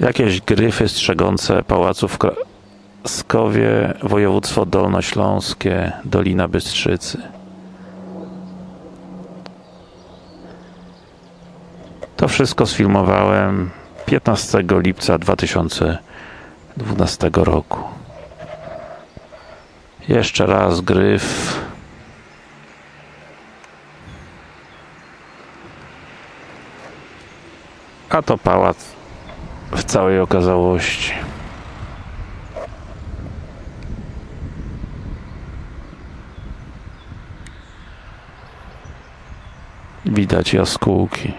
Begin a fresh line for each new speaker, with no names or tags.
Jakieś gryfy strzegące pałacu w Kraskowie, województwo dolnośląskie, Dolina Bystrzycy. To wszystko sfilmowałem 15 lipca 2012 roku. Jeszcze raz gryf. A to pałac w całej okazałości. Widać jaskółki.